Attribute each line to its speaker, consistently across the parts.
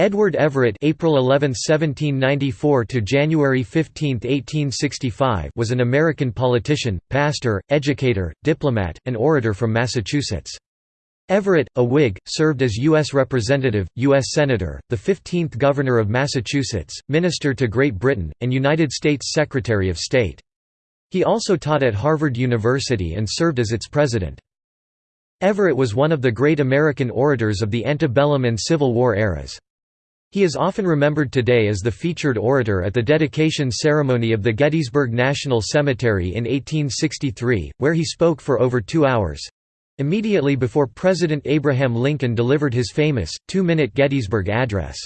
Speaker 1: Edward Everett April 11, 1794 to January 15, 1865 was an American politician, pastor, educator, diplomat, and orator from Massachusetts. Everett, a Whig, served as U.S. Representative, U.S. Senator, the 15th Governor of Massachusetts, Minister to Great Britain, and United States Secretary of State. He also taught at Harvard University and served as its president. Everett was one of the great American orators of the antebellum and Civil War eras. He is often remembered today as the featured orator at the dedication ceremony of the Gettysburg National Cemetery in 1863, where he spoke for over two hours—immediately before President Abraham Lincoln delivered his famous, two-minute Gettysburg Address.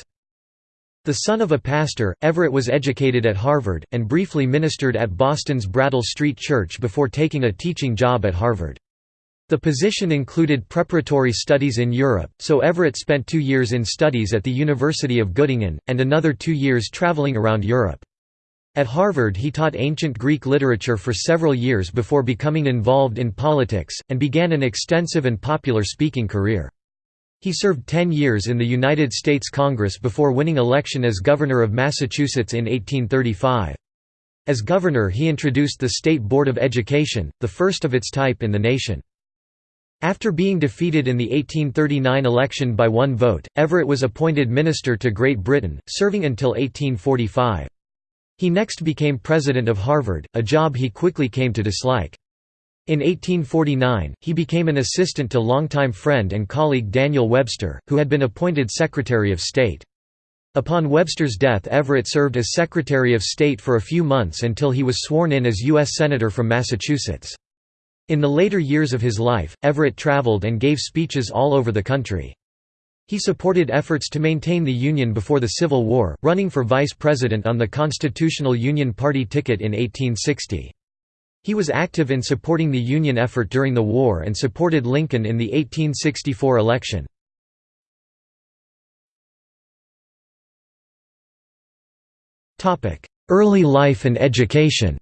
Speaker 1: The son of a pastor, Everett was educated at Harvard, and briefly ministered at Boston's Brattle Street Church before taking a teaching job at Harvard. The position included preparatory studies in Europe, so Everett spent two years in studies at the University of Göttingen, and another two years traveling around Europe. At Harvard he taught ancient Greek literature for several years before becoming involved in politics, and began an extensive and popular speaking career. He served ten years in the United States Congress before winning election as Governor of Massachusetts in 1835. As governor he introduced the State Board of Education, the first of its type in the nation. After being defeated in the 1839 election by one vote, Everett was appointed Minister to Great Britain, serving until 1845. He next became president of Harvard, a job he quickly came to dislike. In 1849, he became an assistant to longtime friend and colleague Daniel Webster, who had been appointed Secretary of State. Upon Webster's death Everett served as Secretary of State for a few months until he was sworn in as U.S. Senator from Massachusetts. In the later years of his life, Everett traveled and gave speeches all over the country. He supported efforts to maintain the Union before the Civil War, running for vice president on the Constitutional Union Party ticket in 1860. He was active in supporting the Union effort during the war and supported Lincoln in the 1864 election. Early life and education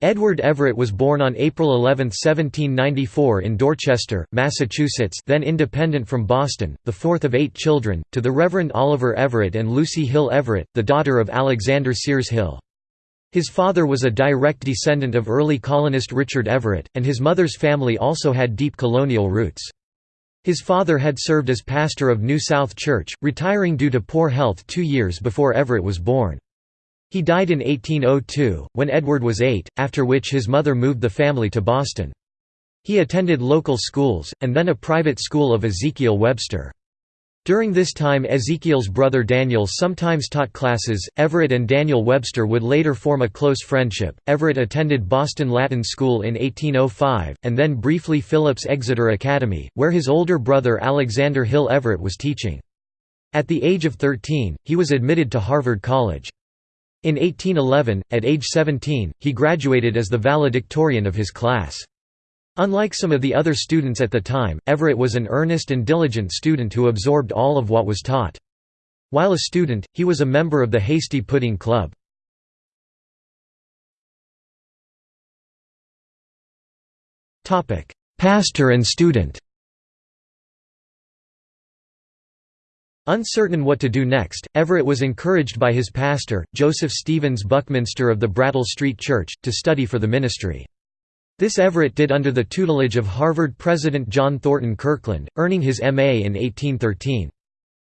Speaker 1: Edward Everett was born on April 11, 1794 in Dorchester, Massachusetts then independent from Boston, the fourth of eight children, to the Reverend Oliver Everett and Lucy Hill Everett, the daughter of Alexander Sears Hill. His father was a direct descendant of early colonist Richard Everett, and his mother's family also had deep colonial roots. His father had served as pastor of New South Church, retiring due to poor health two years before Everett was born. He died in 1802, when Edward was eight, after which his mother moved the family to Boston. He attended local schools, and then a private school of Ezekiel Webster. During this time Ezekiel's brother Daniel sometimes taught classes. Everett and Daniel Webster would later form a close friendship. Everett attended Boston Latin School in 1805, and then briefly Phillips Exeter Academy, where his older brother Alexander Hill Everett was teaching. At the age of 13, he was admitted to Harvard College. In 1811, at age 17, he graduated as the valedictorian of his class. Unlike some of the other students at the time, Everett was an earnest and diligent student who absorbed all of what was taught. While a student, he was a member of the Hasty Pudding Club. Pastor and student Uncertain what to do next, Everett was encouraged by his pastor, Joseph Stevens Buckminster of the Brattle Street Church, to study for the ministry. This Everett did under the tutelage of Harvard President John Thornton Kirkland, earning his M.A. in 1813.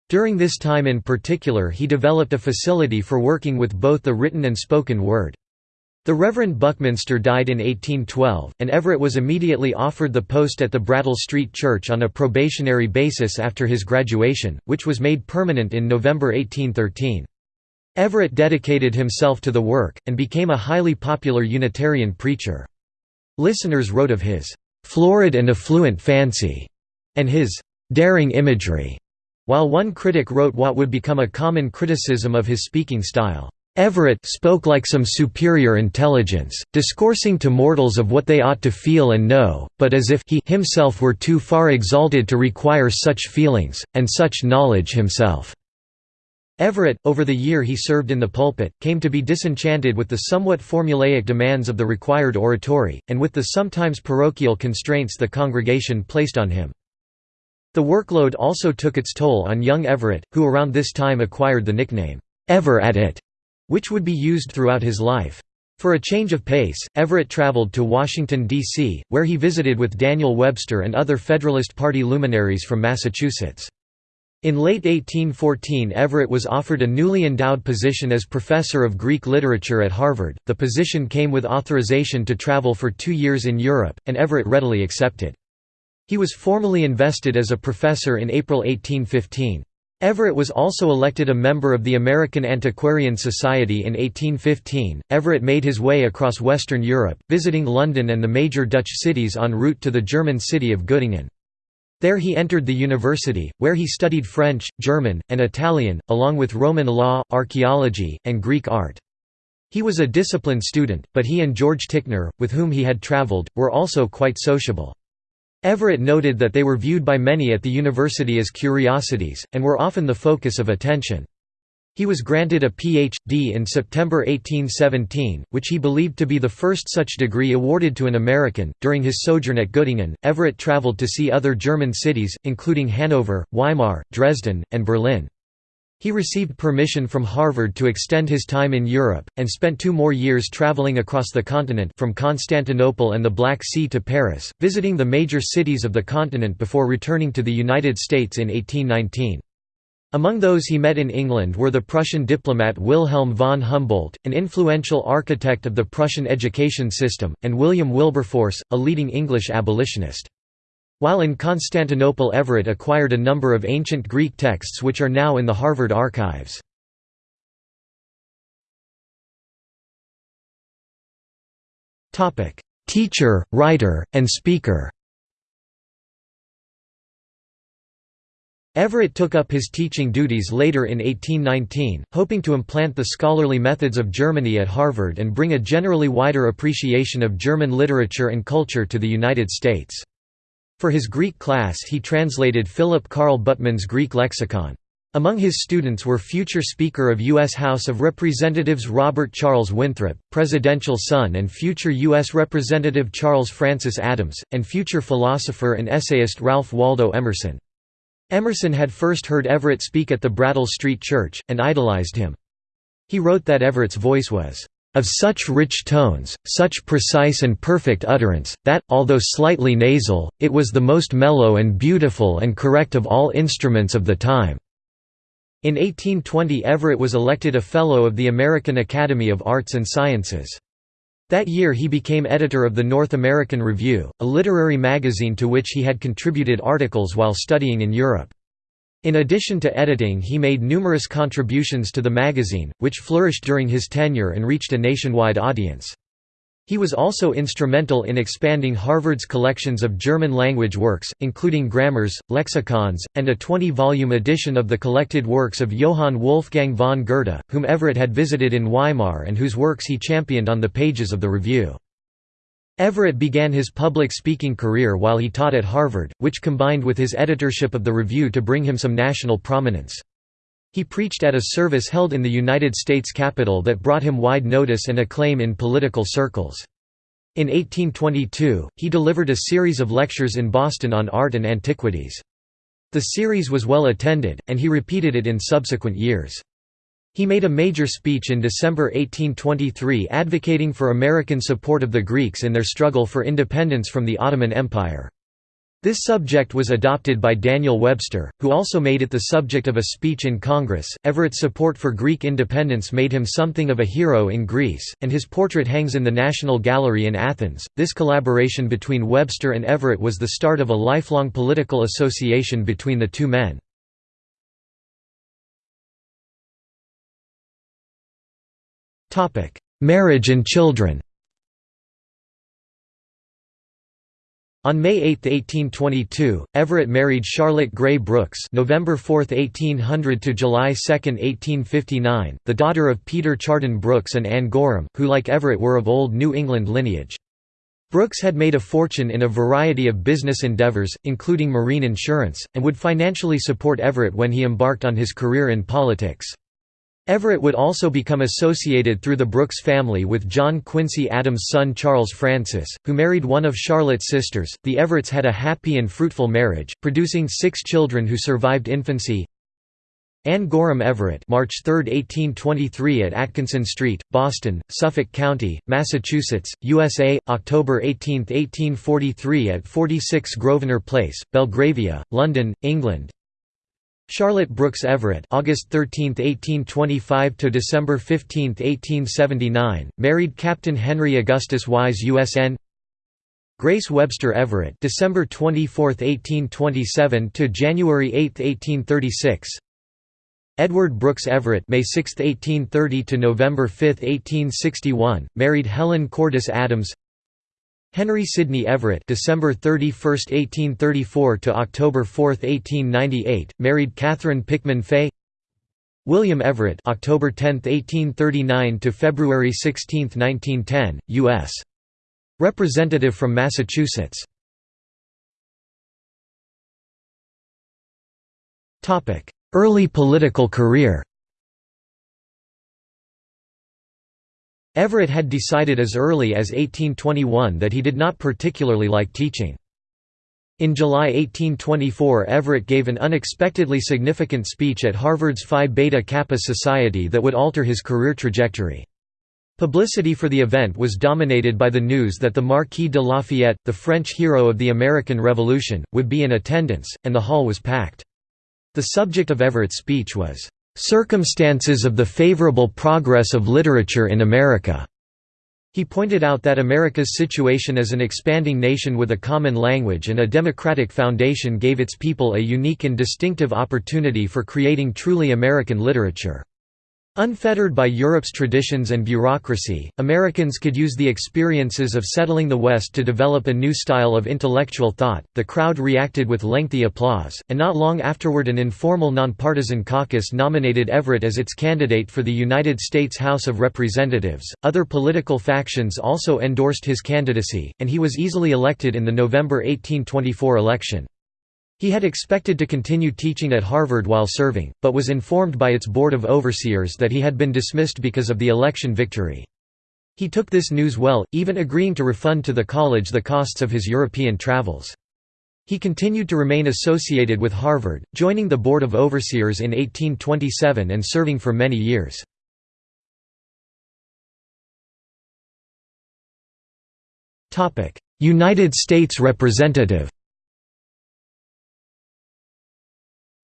Speaker 1: During this time in particular he developed a facility for working with both the written and spoken word. The Reverend Buckminster died in 1812, and Everett was immediately offered the post at the Brattle Street Church on a probationary basis after his graduation, which was made permanent in November 1813. Everett dedicated himself to the work, and became a highly popular Unitarian preacher. Listeners wrote of his "...florid and affluent fancy", and his "...daring imagery", while one critic wrote what would become a common criticism of his speaking style. Everett spoke like some superior intelligence, discoursing to mortals of what they ought to feel and know, but as if he himself were too far exalted to require such feelings, and such knowledge himself." Everett, over the year he served in the pulpit, came to be disenchanted with the somewhat formulaic demands of the required oratory, and with the sometimes parochial constraints the congregation placed on him. The workload also took its toll on young Everett, who around this time acquired the nickname, "'Ever at It'", which would be used throughout his life. For a change of pace, Everett traveled to Washington, D.C., where he visited with Daniel Webster and other Federalist Party luminaries from Massachusetts. In late 1814 Everett was offered a newly endowed position as professor of Greek literature at Harvard. The position came with authorization to travel for two years in Europe, and Everett readily accepted. He was formally invested as a professor in April 1815. Everett was also elected a member of the American Antiquarian Society in 1815. Everett made his way across Western Europe, visiting London and the major Dutch cities en route to the German city of Göttingen. There he entered the university, where he studied French, German, and Italian, along with Roman law, archaeology, and Greek art. He was a disciplined student, but he and George Ticknor, with whom he had travelled, were also quite sociable. Everett noted that they were viewed by many at the university as curiosities, and were often the focus of attention. He was granted a Ph.D. in September 1817, which he believed to be the first such degree awarded to an American. During his sojourn at Göttingen, Everett traveled to see other German cities, including Hanover, Weimar, Dresden, and Berlin. He received permission from Harvard to extend his time in Europe, and spent two more years traveling across the continent from Constantinople and the Black Sea to Paris, visiting the major cities of the continent before returning to the United States in 1819. Among those he met in England were the Prussian diplomat Wilhelm von Humboldt, an influential architect of the Prussian education system, and William Wilberforce, a leading English abolitionist. While in Constantinople Everett acquired a number of ancient Greek texts which are now in the Harvard archives. Teacher, writer, and speaker Everett took up his teaching duties later in 1819, hoping to implant the scholarly methods of Germany at Harvard and bring a generally wider appreciation of German literature and culture to the United States. For his Greek class he translated Philip Karl Buttmann's Greek lexicon. Among his students were future Speaker of U.S. House of Representatives Robert Charles Winthrop, presidential son and future U.S. Representative Charles Francis Adams, and future philosopher and essayist Ralph Waldo Emerson. Emerson had first heard Everett speak at the Brattle Street Church, and idolized him. He wrote that Everett's voice was, "...of such rich tones, such precise and perfect utterance, that, although slightly nasal, it was the most mellow and beautiful and correct of all instruments of the time." In 1820 Everett was elected a Fellow of the American Academy of Arts and Sciences. That year he became editor of the North American Review, a literary magazine to which he had contributed articles while studying in Europe. In addition to editing he made numerous contributions to the magazine, which flourished during his tenure and reached a nationwide audience. He was also instrumental in expanding Harvard's collections of German-language works, including grammars, lexicons, and a 20-volume edition of the collected works of Johann Wolfgang von Goethe, whom Everett had visited in Weimar and whose works he championed on the pages of the Review. Everett began his public speaking career while he taught at Harvard, which combined with his editorship of the Review to bring him some national prominence. He preached at a service held in the United States Capitol that brought him wide notice and acclaim in political circles. In 1822, he delivered a series of lectures in Boston on art and antiquities. The series was well attended, and he repeated it in subsequent years. He made a major speech in December 1823 advocating for American support of the Greeks in their struggle for independence from the Ottoman Empire. This subject was adopted by Daniel Webster, who also made it the subject of a speech in Congress. Everett's support for Greek independence made him something of a hero in Greece, and his portrait hangs in the National Gallery in Athens. This collaboration between Webster and Everett was the start of a lifelong political association between the two men. Marriage and children On May 8, 1822, Everett married Charlotte Gray Brooks November 4, 1800 to July 2, 1859, the daughter of Peter Chardon Brooks and Anne Gorham, who like Everett were of Old New England lineage. Brooks had made a fortune in a variety of business endeavors, including marine insurance, and would financially support Everett when he embarked on his career in politics. Everett would also become associated through the Brooks family with John Quincy Adams' son Charles Francis, who married one of Charlotte's sisters. The Everetts had a happy and fruitful marriage, producing six children who survived infancy. Anne Gorham Everett March 3, 1823 at Atkinson Street, Boston, Suffolk County, Massachusetts, USA, October 18, 1843 at 46 Grosvenor Place, Belgravia, London, England Charlotte Brooks Everett August 13, 1825 to December 15, 1879, married Captain Henry Augustus Wise USN Grace Webster Everett December 24, 1827 to January 8, 1836 Edward Brooks Everett May 6, 1830 to November 5, 1861, married Helen Cordis Adams Henry Sidney Everett December 31, 1834 to October 4, 1898, married Catherine Pickman Fay. William Everett October 10, 1839 to February 16, 1910, U.S. Representative from Massachusetts. Early political career Everett had decided as early as 1821 that he did not particularly like teaching. In July 1824 Everett gave an unexpectedly significant speech at Harvard's Phi Beta Kappa Society that would alter his career trajectory. Publicity for the event was dominated by the news that the Marquis de Lafayette, the French hero of the American Revolution, would be in attendance, and the hall was packed. The subject of Everett's speech was, "...circumstances of the favorable progress of literature in America." He pointed out that America's situation as an expanding nation with a common language and a democratic foundation gave its people a unique and distinctive opportunity for creating truly American literature. Unfettered by Europe's traditions and bureaucracy, Americans could use the experiences of settling the West to develop a new style of intellectual thought. The crowd reacted with lengthy applause, and not long afterward, an informal nonpartisan caucus nominated Everett as its candidate for the United States House of Representatives. Other political factions also endorsed his candidacy, and he was easily elected in the November 1824 election. He had expected to continue teaching at Harvard while serving, but was informed by its Board of Overseers that he had been dismissed because of the election victory. He took this news well, even agreeing to refund to the college the costs of his European travels. He continued to remain associated with Harvard, joining the Board of Overseers in 1827 and serving for many years. United States Representative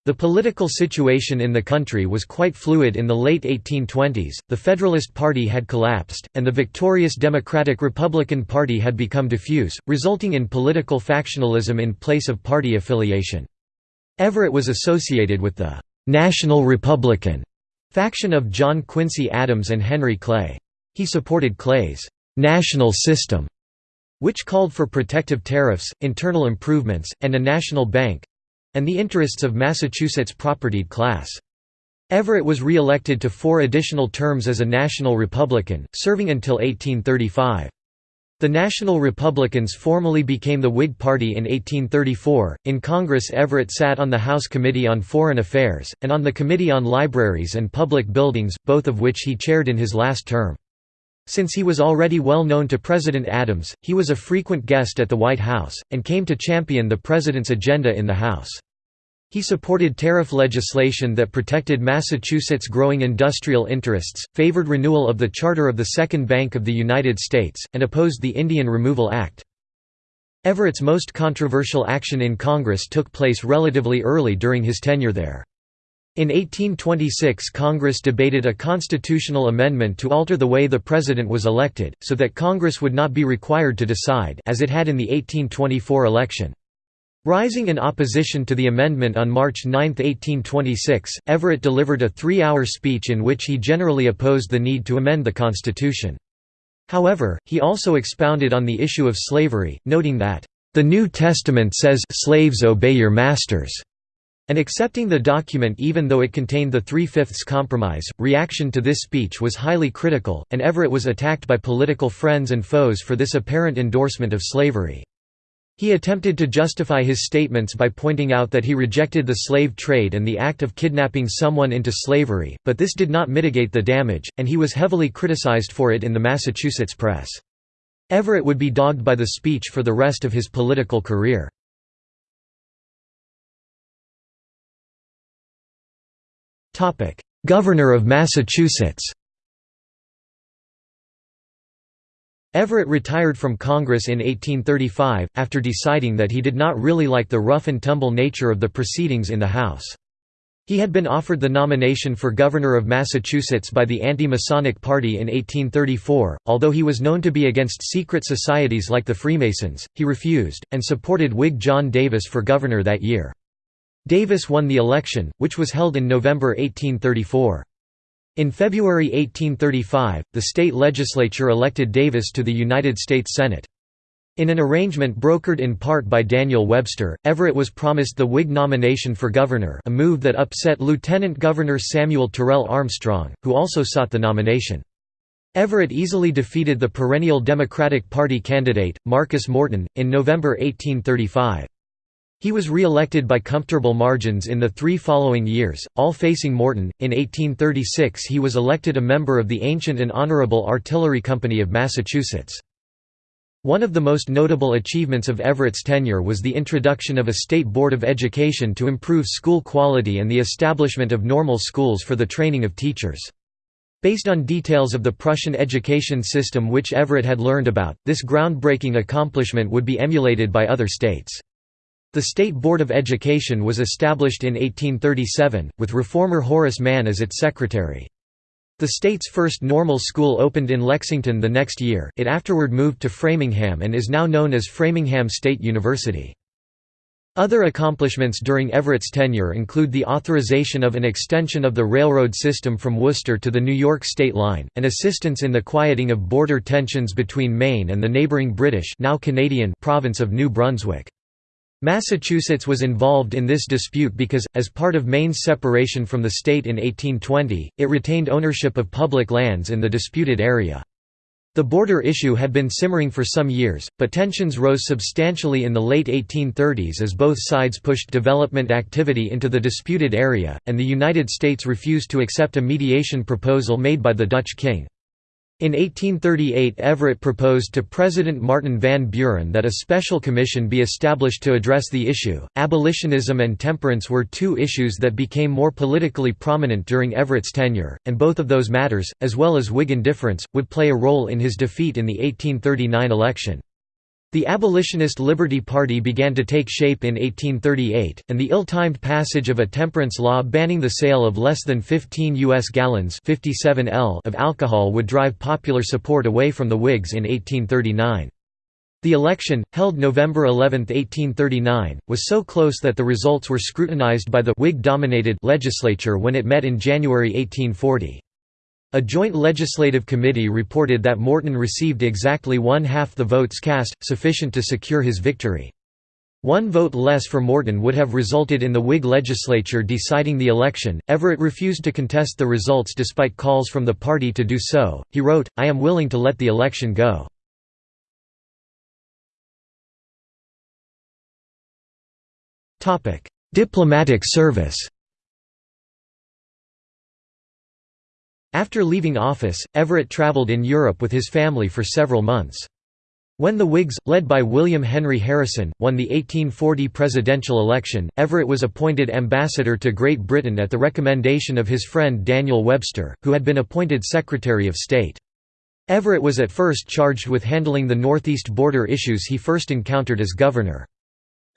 Speaker 1: The political situation in the country was quite fluid in the late 1820s, the Federalist Party had collapsed, and the victorious Democratic Republican Party had become diffuse, resulting in political factionalism in place of party affiliation. Everett was associated with the «National Republican» faction of John Quincy Adams and Henry Clay. He supported Clay's «national system», which called for protective tariffs, internal improvements, and a national bank, and the interests of Massachusetts' propertied class. Everett was re-elected to four additional terms as a National Republican, serving until 1835. The National Republicans formally became the Whig Party in 1834. In Congress, Everett sat on the House Committee on Foreign Affairs, and on the Committee on Libraries and Public Buildings, both of which he chaired in his last term. Since he was already well known to President Adams, he was a frequent guest at the White House, and came to champion the president's agenda in the House. He supported tariff legislation that protected Massachusetts' growing industrial interests, favored renewal of the charter of the Second Bank of the United States, and opposed the Indian Removal Act. Everett's most controversial action in Congress took place relatively early during his tenure there. In 1826 Congress debated a constitutional amendment to alter the way the president was elected, so that Congress would not be required to decide as it had in the 1824 election. Rising in opposition to the amendment on March 9, 1826, Everett delivered a three-hour speech in which he generally opposed the need to amend the Constitution. However, he also expounded on the issue of slavery, noting that, "...the New Testament says slaves obey your masters." And accepting the document even though it contained the Three-Fifths Compromise. Reaction to this speech was highly critical, and Everett was attacked by political friends and foes for this apparent endorsement of slavery. He attempted to justify his statements by pointing out that he rejected the slave trade and the act of kidnapping someone into slavery, but this did not mitigate the damage, and he was heavily criticized for it in the Massachusetts press. Everett would be dogged by the speech for the rest of his political career. Governor of Massachusetts Everett retired from Congress in 1835, after deciding that he did not really like the rough-and-tumble nature of the proceedings in the House. He had been offered the nomination for governor of Massachusetts by the anti-Masonic Party in 1834, although he was known to be against secret societies like the Freemasons, he refused, and supported Whig John Davis for governor that year. Davis won the election, which was held in November 1834. In February 1835, the state legislature elected Davis to the United States Senate. In an arrangement brokered in part by Daniel Webster, Everett was promised the Whig nomination for governor a move that upset Lieutenant Governor Samuel Turell Armstrong, who also sought the nomination. Everett easily defeated the perennial Democratic Party candidate, Marcus Morton, in November 1835. He was re-elected by comfortable margins in the three following years, all facing Morton. In 1836 he was elected a member of the Ancient and Honorable Artillery Company of Massachusetts. One of the most notable achievements of Everett's tenure was the introduction of a state board of education to improve school quality and the establishment of normal schools for the training of teachers. Based on details of the Prussian education system which Everett had learned about, this groundbreaking accomplishment would be emulated by other states. The State Board of Education was established in 1837, with reformer Horace Mann as its secretary. The state's first normal school opened in Lexington the next year, it afterward moved to Framingham and is now known as Framingham State University. Other accomplishments during Everett's tenure include the authorization of an extension of the railroad system from Worcester to the New York state line, and assistance in the quieting of border tensions between Maine and the neighboring British now Canadian province of New Brunswick. Massachusetts was involved in this dispute because, as part of Maine's separation from the state in 1820, it retained ownership of public lands in the disputed area. The border issue had been simmering for some years, but tensions rose substantially in the late 1830s as both sides pushed development activity into the disputed area, and the United States refused to accept a mediation proposal made by the Dutch king. In 1838 Everett proposed to President Martin Van Buren that a special commission be established to address the issue. Abolitionism and temperance were two issues that became more politically prominent during Everett's tenure, and both of those matters, as well as Whig indifference, would play a role in his defeat in the 1839 election. The abolitionist Liberty Party began to take shape in 1838, and the ill-timed passage of a temperance law banning the sale of less than 15 U.S. gallons 57 L of alcohol would drive popular support away from the Whigs in 1839. The election, held November 11, 1839, was so close that the results were scrutinized by the Whig-dominated legislature when it met in January 1840. A joint legislative committee reported that Morton received exactly one-half the votes cast, sufficient to secure his victory. One vote less for Morton would have resulted in the Whig legislature deciding the election. Everett refused to contest the results despite calls from the party to do so. He wrote, I am willing to let the election go. Diplomatic service After leaving office, Everett traveled in Europe with his family for several months. When the Whigs, led by William Henry Harrison, won the 1840 presidential election, Everett was appointed ambassador to Great Britain at the recommendation of his friend Daniel Webster, who had been appointed Secretary of State. Everett was at first charged with handling the northeast border issues he first encountered as governor.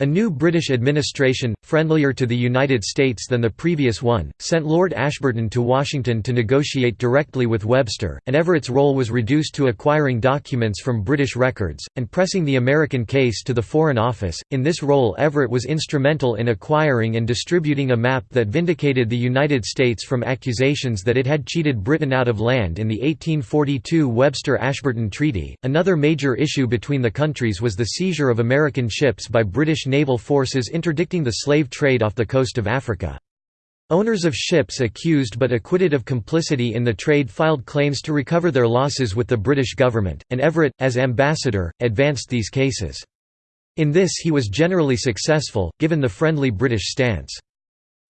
Speaker 1: A new British administration, friendlier to the United States than the previous one, sent Lord Ashburton to Washington to negotiate directly with Webster, and Everett's role was reduced to acquiring documents from British records, and pressing the American case to the Foreign Office. In this role, Everett was instrumental in acquiring and distributing a map that vindicated the United States from accusations that it had cheated Britain out of land in the 1842 Webster Ashburton Treaty. Another major issue between the countries was the seizure of American ships by British naval forces interdicting the slave trade off the coast of Africa. Owners of ships accused but acquitted of complicity in the trade filed claims to recover their losses with the British government, and Everett, as ambassador, advanced these cases. In this he was generally successful, given the friendly British stance.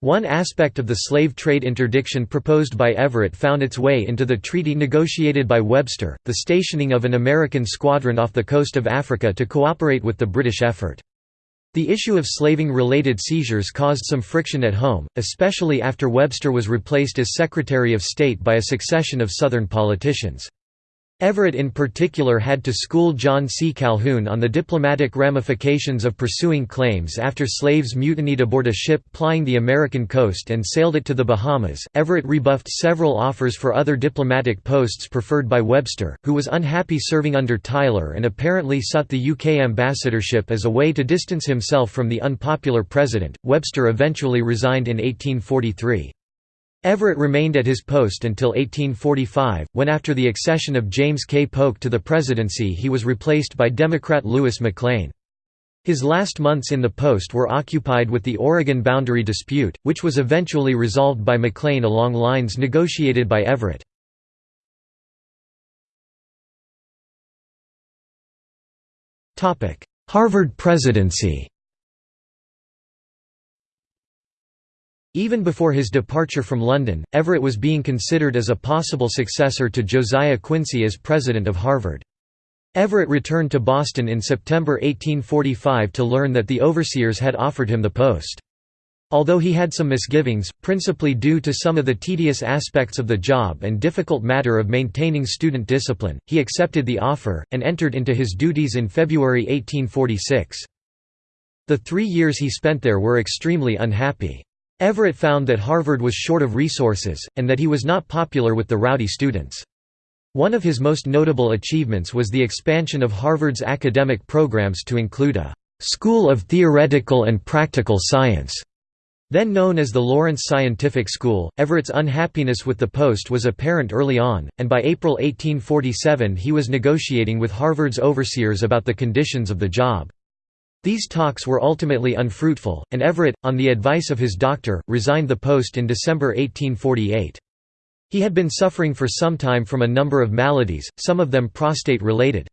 Speaker 1: One aspect of the slave trade interdiction proposed by Everett found its way into the treaty negotiated by Webster, the stationing of an American squadron off the coast of Africa to cooperate with the British effort. The issue of slaving-related seizures caused some friction at home, especially after Webster was replaced as Secretary of State by a succession of Southern politicians. Everett in particular had to school John C. Calhoun on the diplomatic ramifications of pursuing claims after slaves mutinied aboard a ship plying the American coast and sailed it to the Bahamas. Everett rebuffed several offers for other diplomatic posts preferred by Webster, who was unhappy serving under Tyler and apparently sought the UK ambassadorship as a way to distance himself from the unpopular president. Webster eventually resigned in 1843. Everett remained at his post until 1845, when after the accession of James K. Polk to the presidency he was replaced by Democrat Louis McLane. His last months in the post were occupied with the Oregon boundary dispute, which was eventually resolved by McLane along lines negotiated by Everett. Harvard presidency Even before his departure from London, Everett was being considered as a possible successor to Josiah Quincy as president of Harvard. Everett returned to Boston in September 1845 to learn that the overseers had offered him the post. Although he had some misgivings, principally due to some of the tedious aspects of the job and difficult matter of maintaining student discipline, he accepted the offer, and entered into his duties in February 1846. The three years he spent there were extremely unhappy. Everett found that Harvard was short of resources, and that he was not popular with the rowdy students. One of his most notable achievements was the expansion of Harvard's academic programs to include a «School of Theoretical and Practical Science», then known as the Lawrence Scientific School. Everett's unhappiness with the post was apparent early on, and by April 1847 he was negotiating with Harvard's overseers about the conditions of the job. These talks were ultimately unfruitful, and Everett, on the advice of his doctor, resigned the post in December 1848. He had been suffering for some time from a number of maladies, some of them prostate-related.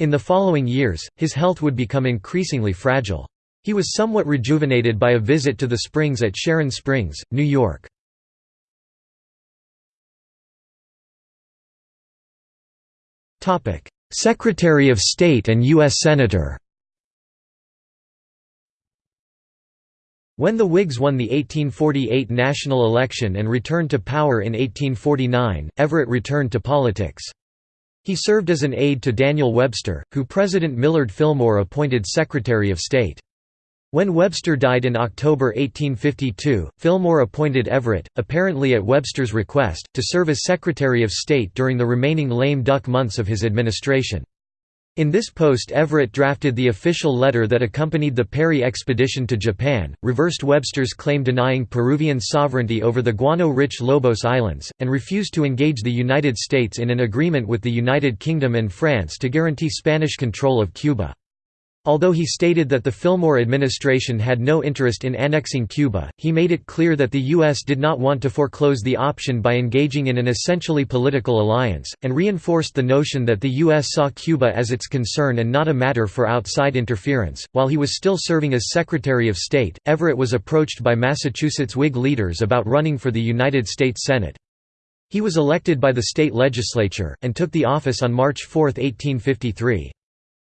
Speaker 1: In the following years, his health would become increasingly fragile. He was somewhat rejuvenated by a visit to the springs at Sharon Springs, New York. Secretary of State and U.S. Senator When the Whigs won the 1848 national election and returned to power in 1849, Everett returned to politics. He served as an aide to Daniel Webster, who President Millard Fillmore appointed Secretary of State. When Webster died in October 1852, Fillmore appointed Everett, apparently at Webster's request, to serve as Secretary of State during the remaining lame duck months of his administration. In this post Everett drafted the official letter that accompanied the Perry expedition to Japan, reversed Webster's claim denying Peruvian sovereignty over the guano-rich Lobos Islands, and refused to engage the United States in an agreement with the United Kingdom and France to guarantee Spanish control of Cuba. Although he stated that the Fillmore administration had no interest in annexing Cuba, he made it clear that the U.S. did not want to foreclose the option by engaging in an essentially political alliance, and reinforced the notion that the U.S. saw Cuba as its concern and not a matter for outside interference. While he was still serving as Secretary of State, Everett was approached by Massachusetts Whig leaders about running for the United States Senate. He was elected by the state legislature, and took the office on March 4, 1853.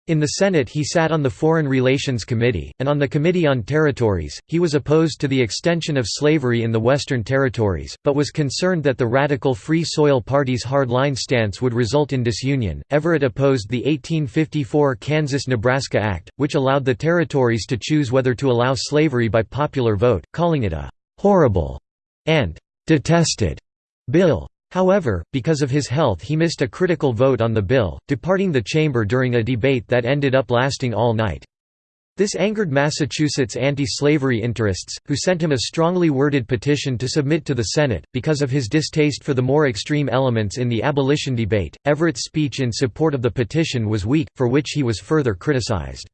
Speaker 1: In the Senate he sat on the Foreign Relations Committee, and on the Committee on Territories. He was opposed to the extension of slavery in the Western Territories, but was concerned that the radical Free Soil Party's hard-line stance would result in disunion. Everett opposed the 1854 Kansas-Nebraska Act, which allowed the territories to choose whether to allow slavery by popular vote, calling it a horrible and detested bill. However, because of his health he missed a critical vote on the bill, departing the chamber during a debate that ended up lasting all night. This angered Massachusetts anti-slavery interests, who sent him a strongly worded petition to submit to the Senate. Because of his distaste for the more extreme elements in the abolition debate, Everett's speech in support of the petition was weak, for which he was further criticized.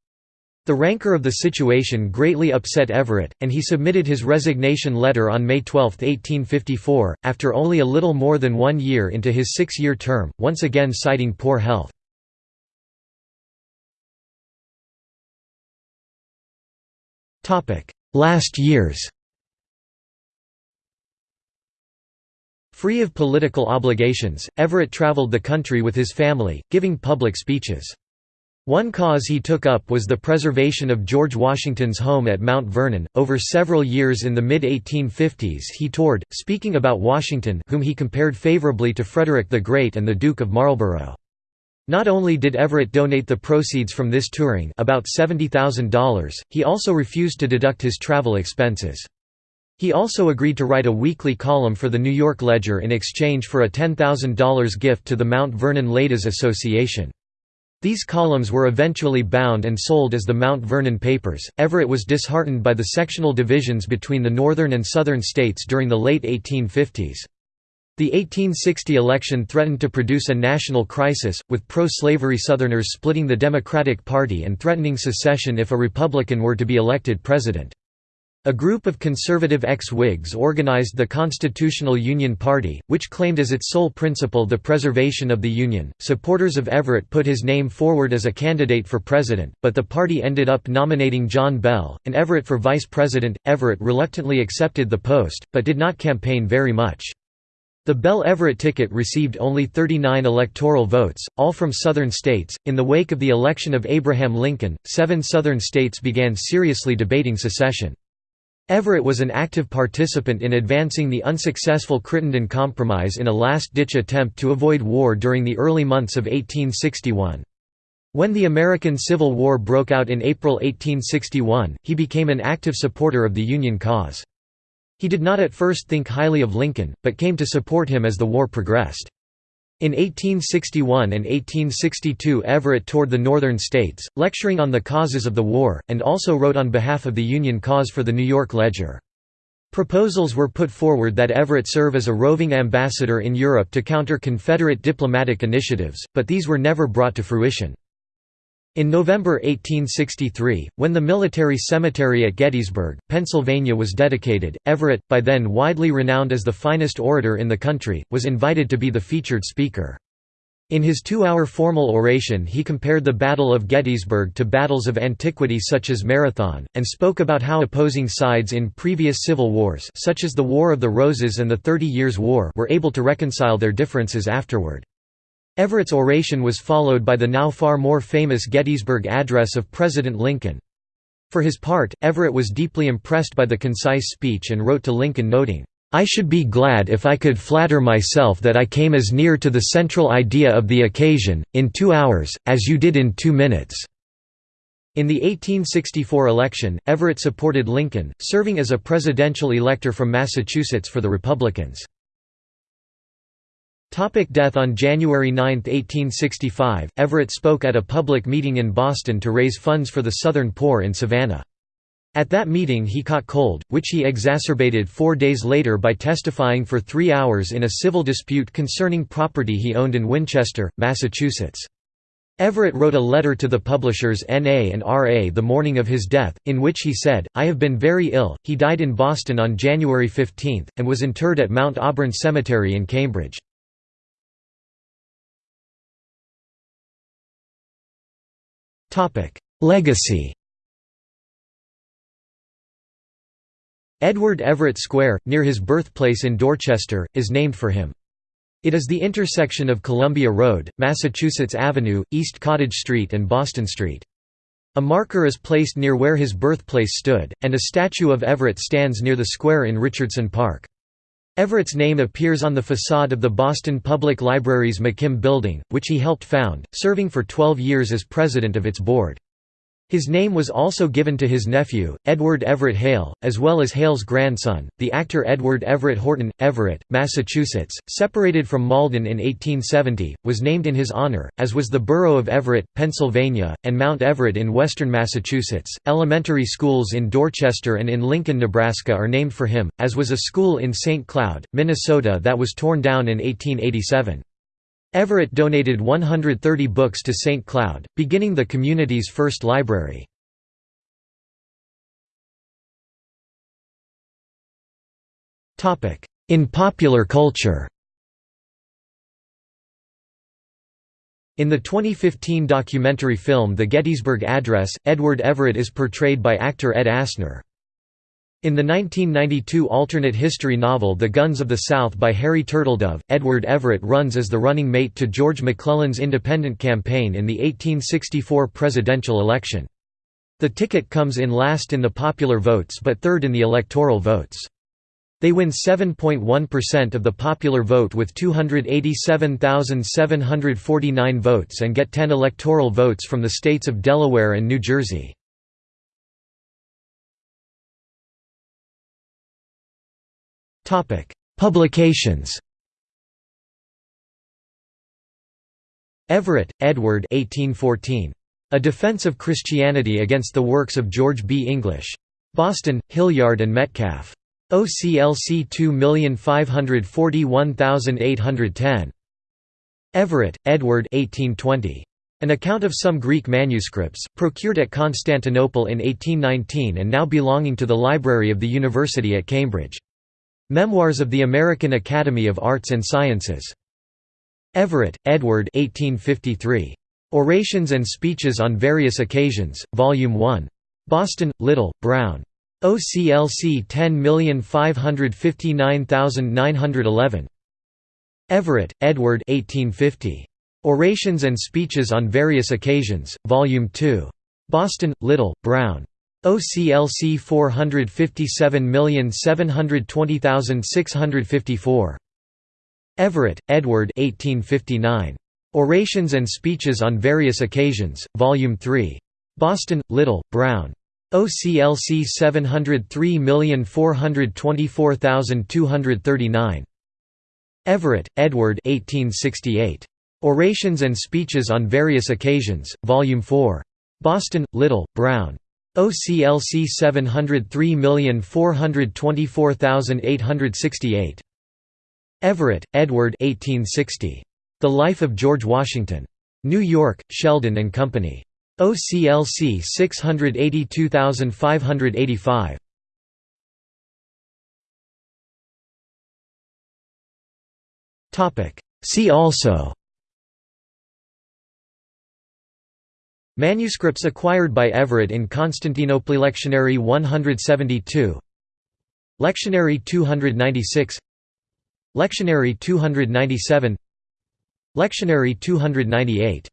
Speaker 1: The rancor of the situation greatly upset Everett, and he submitted his resignation letter on May 12, 1854, after only a little more than one year into his six-year term, once again citing poor health. Last years Free of political obligations, Everett traveled the country with his family, giving public speeches. One cause he took up was the preservation of George Washington's home at Mount Vernon. Over several years in the mid 1850s, he toured, speaking about Washington, whom he compared favorably to Frederick the Great and the Duke of Marlborough. Not only did Everett donate the proceeds from this touring, about $70,000, he also refused to deduct his travel expenses. He also agreed to write a weekly column for the New York Ledger in exchange for a $10,000 gift to the Mount Vernon Ladies Association. These columns were eventually bound and sold as the Mount Vernon Papers. Everett was disheartened by the sectional divisions between the northern and southern states during the late 1850s. The 1860 election threatened to produce a national crisis, with pro-slavery Southerners splitting the Democratic Party and threatening secession if a Republican were to be elected president. A group of conservative ex-Whigs organized the Constitutional Union Party, which claimed as its sole principle the preservation of the Union. Supporters of Everett put his name forward as a candidate for president, but the party ended up nominating John Bell, and Everett for vice president. Everett reluctantly accepted the post, but did not campaign very much. The Bell Everett ticket received only 39 electoral votes, all from Southern states. In the wake of the election of Abraham Lincoln, seven Southern states began seriously debating secession. Everett was an active participant in advancing the unsuccessful Crittenden Compromise in a last-ditch attempt to avoid war during the early months of 1861. When the American Civil War broke out in April 1861, he became an active supporter of the Union cause. He did not at first think highly of Lincoln, but came to support him as the war progressed. In 1861 and 1862 Everett toured the northern states, lecturing on the causes of the war, and also wrote on behalf of the Union cause for the New York Ledger. Proposals were put forward that Everett serve as a roving ambassador in Europe to counter Confederate diplomatic initiatives, but these were never brought to fruition. In November 1863, when the military cemetery at Gettysburg, Pennsylvania was dedicated, Everett, by then widely renowned as the finest orator in the country, was invited to be the featured speaker. In his two-hour formal oration he compared the Battle of Gettysburg to battles of antiquity such as Marathon, and spoke about how opposing sides in previous civil wars such as the War of the Roses and the Thirty Years' War were able to reconcile their differences afterward. Everett's oration was followed by the now far more famous Gettysburg Address of President Lincoln. For his part, Everett was deeply impressed by the concise speech and wrote to Lincoln noting, "...I should be glad if I could flatter myself that I came as near to the central idea of the occasion, in two hours, as you did in two minutes." In the 1864 election, Everett supported Lincoln, serving as a presidential elector from Massachusetts for the Republicans. Topic death On January 9, 1865, Everett spoke at a public meeting in Boston to raise funds for the Southern poor in Savannah. At that meeting he caught cold, which he exacerbated four days later by testifying for three hours in a civil dispute concerning property he owned in Winchester, Massachusetts. Everett wrote a letter to the publishers N.A. and R.A. the morning of his death, in which he said, I have been very ill. He died in Boston on January 15, and was interred at Mount Auburn Cemetery in Cambridge. Legacy Edward Everett Square, near his birthplace in Dorchester, is named for him. It is the intersection of Columbia Road, Massachusetts Avenue, East Cottage Street and Boston Street. A marker is placed near where his birthplace stood, and a statue of Everett stands near the square in Richardson Park. Everett's name appears on the facade of the Boston Public Library's McKim Building, which he helped found, serving for 12 years as president of its board. His name was also given to his nephew, Edward Everett Hale, as well as Hale's grandson, the actor Edward Everett Horton. Everett, Massachusetts, separated from Malden in 1870, was named in his honor, as was the borough of Everett, Pennsylvania, and Mount Everett in western Massachusetts. Elementary schools in Dorchester and in Lincoln, Nebraska are named for him, as was a school in St. Cloud, Minnesota that was torn down in 1887. Everett donated 130 books to St. Cloud, beginning the community's first library. In popular culture In the 2015 documentary film The Gettysburg Address, Edward Everett is portrayed by actor Ed Asner. In the 1992 alternate history novel The Guns of the South by Harry Turtledove, Edward Everett runs as the running mate to George McClellan's independent campaign in the 1864 presidential election. The ticket comes in last in the popular votes but third in the electoral votes. They win 7.1% of the popular vote with 287,749 votes and get 10 electoral votes from the states of Delaware and New Jersey. Publications Everett, Edward 1814. A Defense of Christianity Against the Works of George B. English. Boston, Hilliard and Metcalf. OCLC 2541810. Everett, Edward 1820. An account of some Greek manuscripts, procured at Constantinople in 1819 and now belonging to the library of the University at Cambridge. Memoirs of the American Academy of Arts and Sciences. Everett, Edward 1853. Orations and Speeches on Various Occasions, Volume 1. Boston, Little, Brown. OCLC 10559911. Everett, Edward 1850. Orations and Speeches on Various Occasions, Volume 2. Boston, Little, Brown. OCLC 457720654. Everett, Edward 1859. Orations and Speeches on Various Occasions, Volume 3. Boston, Little, Brown. OCLC 703424239. Everett, Edward 1868. Orations and Speeches on Various Occasions, Volume 4. Boston, Little, Brown. OCLC 703424868. Everett, Edward 1860. The Life of George Washington. New York, Sheldon and Company. OCLC 682585. See also Manuscripts acquired by Everett in Constantinople Lectionary 172 Lectionary 296 Lectionary 297 Lectionary 298